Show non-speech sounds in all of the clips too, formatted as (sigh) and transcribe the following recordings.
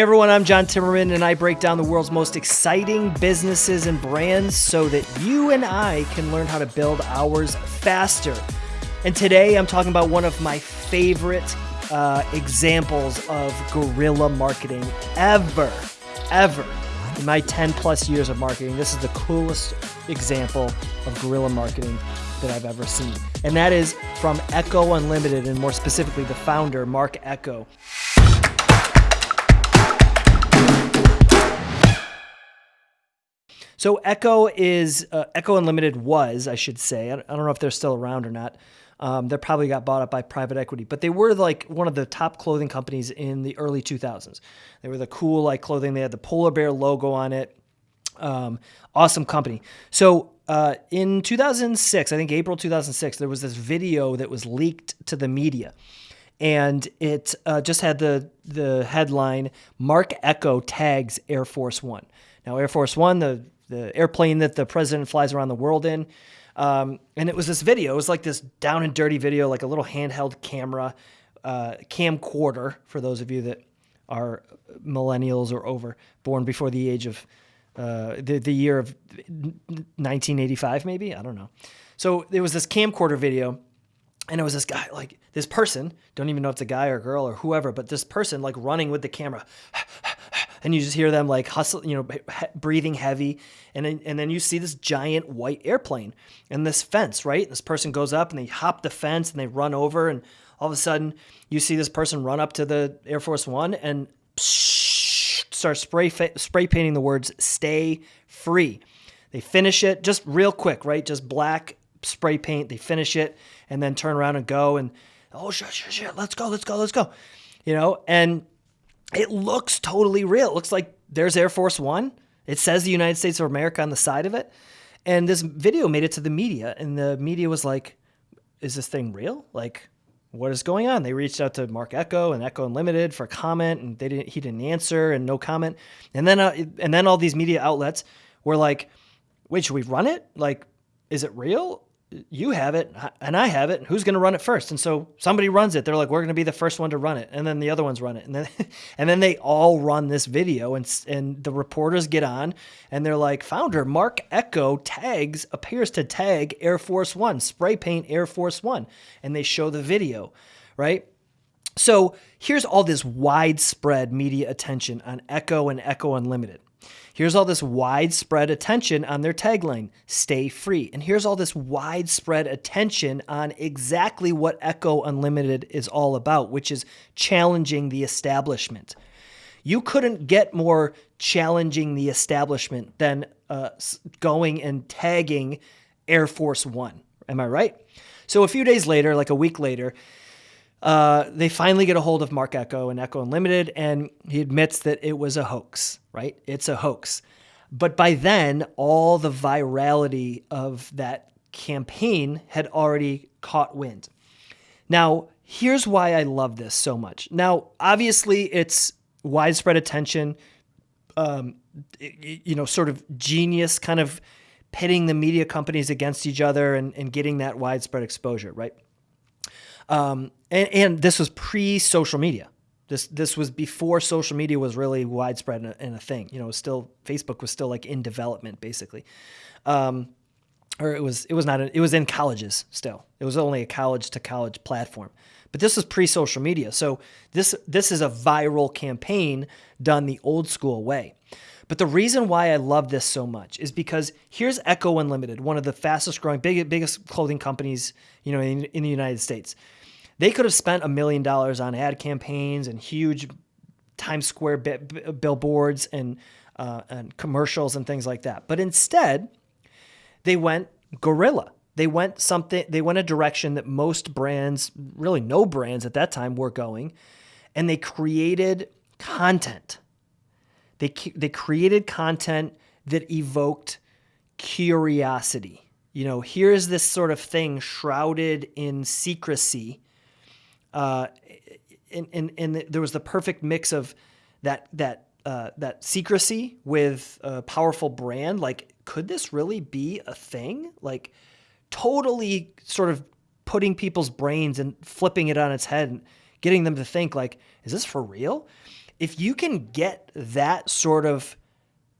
Everyone, I'm John Timmerman, and I break down the world's most exciting businesses and brands so that you and I can learn how to build ours faster. And today I'm talking about one of my favorite uh, examples of guerrilla marketing ever, ever. In my 10 plus years of marketing, this is the coolest example of guerrilla marketing that I've ever seen. And that is from Ecko Unlimited, and more specifically, the founder, Marc Ecko. So Ecko is uh, Ecko Unlimited was, I should say. I don't know if they're still around or not. Um, they probably got bought up by private equity, but they were like one of the top clothing companies in the early 2000s. They were the cool like clothing. They had the polar bear logo on it. Um, awesome company. So uh, in 2006, I think April 2006, there was this video that was leaked to the media and it uh, just had the the headline "Marc Ecko tags Air Force One. Now Air Force One, the the airplane that the president flies around the world in. Um, and it was this video. It was like this down and dirty video, like a little handheld camera, uh, camcorder for those of you that are millennials or over, born before the age of uh, the, the year of 1985, maybe? I don't know. So there was this camcorder video, and it was this guy, like this person, don't even know if it's a guy or a girl or whoever, but this person, like running with the camera and you just hear them like hustle, you know, breathing heavy, and then, and then you see this giant white airplane and this fence, right? This person goes up and they hop the fence and they run over, and all of a sudden you see this person run up to the Air Force One and start spray spray painting the words "Stay free." They finish it just real quick, right? Just black spray paint. They finish it and then turn around and go and oh shit, shit, shit, let's go, let's go, let's go, you know, and it looks totally real. It looks like there's Air Force One. It says the United States of America on the side of it. And this video made it to the media, and the media was like, is this thing real? Like, what is going on? They reached out to Marc Ecko and Ecko Unlimited for a comment, and they didn't. He didn't answer, and no comment. And then, uh, and then all these media outlets were like, "Wait, should we run it? Like, is it real? You have it and I have it. Who's going to run it first? And so somebody runs it. They're like, we're going to be the first one to run it. And then the other ones run it. And then, (laughs) and then they all run this video and, and the reporters get on and they're like, founder Marc Ecko tags, appears to tag Air Force One, spray paint Air Force One. And they show the video, right? So here's all this widespread media attention on Ecko and Ecko Unlimited. Here's all this widespread attention on their tagline, stay free. And here's all this widespread attention on exactly what Ecko Unlimited is all about, which is challenging the establishment. You couldn't get more challenging the establishment than uh, going and tagging Air Force One. Am I right? So a few days later, like a week later, uh, they finally get a hold of Marc Ecko and Ecko Unlimited, and he admits that it was a hoax, right? It's a hoax. But by then, all the virality of that campaign had already caught wind. Now, here's why I love this so much. Now, obviously, it's widespread attention, um, you know, sort of genius kind of pitting the media companies against each other and, and getting that widespread exposure, right? Um, and, and, this was pre-social media. This this was before social media was really widespread and a, and a thing. You know, still Facebook was still like in development basically, um, or it was it was not a, it was in colleges still. It was only a college to college platform. But this was pre-social media, so this this is a viral campaign done the old school way. But the reason why I love this so much is because here's Ecko Unlimited, one of the fastest growing, big, biggest clothing companies, you know, in, in the United States. They could have spent a million dollars on ad campaigns and huge Times Square billboards and, uh, and commercials and things like that. But instead, they went guerrilla. They went something. They went a direction that most brands, really no brands at that time, were going, and they created content. They they created content that evoked curiosity. You know, here's this sort of thing shrouded in secrecy uh, and, and, and there was the perfect mix of that that uh, that secrecy with a powerful brand. Like, could this really be a thing? Like, totally sort of putting people's brains and flipping it on its head and getting them to think like, is this for real? If you can get that sort of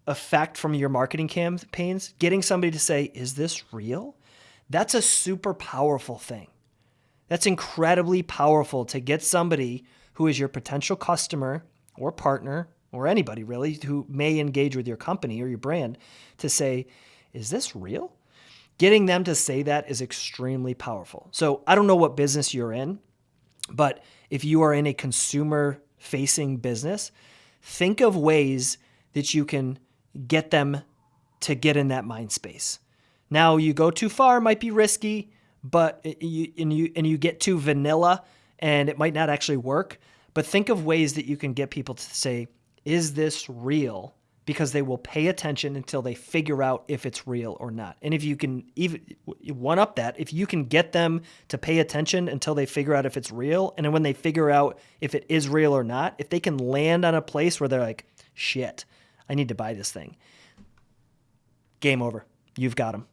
effect from your marketing campaigns, getting somebody to say, Is this real? That's a super powerful thing. That's incredibly powerful to get somebody who is your potential customer or partner or anybody really who may engage with your company or your brand to say, Is this real? Getting them to say that is extremely powerful. So I don't know what business you're in, but if you are in a consumer facing business, think of ways that you can get them to get in that mind space. Now, you go too far might be risky, but you and you and you get too vanilla and it might not actually work. But think of ways that you can get people to say, "Is this real?" Because they will pay attention until they figure out if it's real or not. And if you can even one up that, if you can get them to pay attention until they figure out if it's real, and then when they figure out if it is real or not, if they can land on a place where they're like, "Shit, I need to buy this thing," game over. You've got them.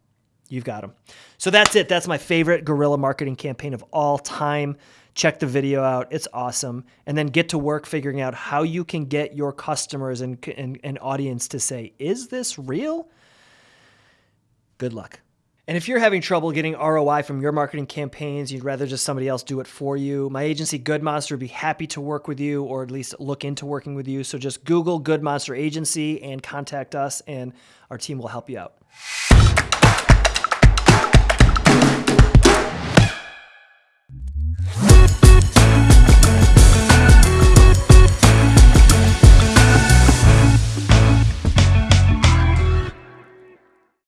You've got them. So that's it. That's my favorite guerrilla marketing campaign of all time. Check the video out. It's awesome. And then get to work figuring out how you can get your customers and, and, and audience to say, is this real? Good luck. And if you're having trouble getting ROI from your marketing campaigns, you'd rather just somebody else do it for you, my agency Good Monster would be happy to work with you or at least look into working with you. So just Google Good Monster Agency and contact us, and our team will help you out.